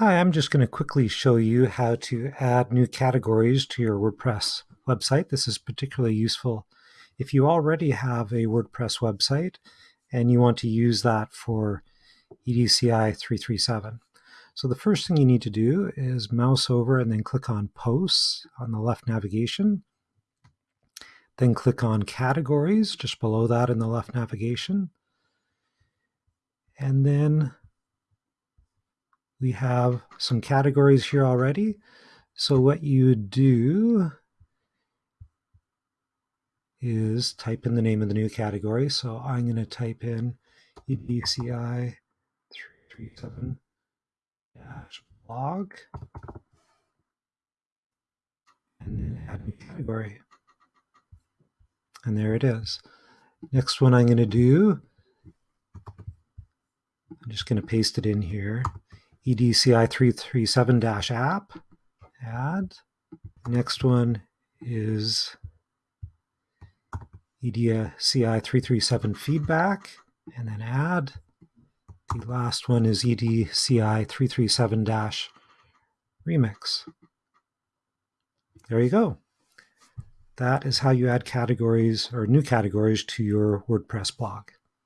Hi, I'm just going to quickly show you how to add new categories to your WordPress website. This is particularly useful if you already have a WordPress website and you want to use that for EDCI 337. So the first thing you need to do is mouse over and then click on Posts on the left navigation. Then click on Categories just below that in the left navigation. And then we have some categories here already. So what you do is type in the name of the new category. So I'm going to type in EDCI 337 blog and then add new category. And there it is. Next one I'm going to do, I'm just going to paste it in here, EDCI 337-app, add. Next one is EDCI 337 feedback, and then add. The last one is EDCI 337-remix. There you go. That is how you add categories or new categories to your WordPress blog.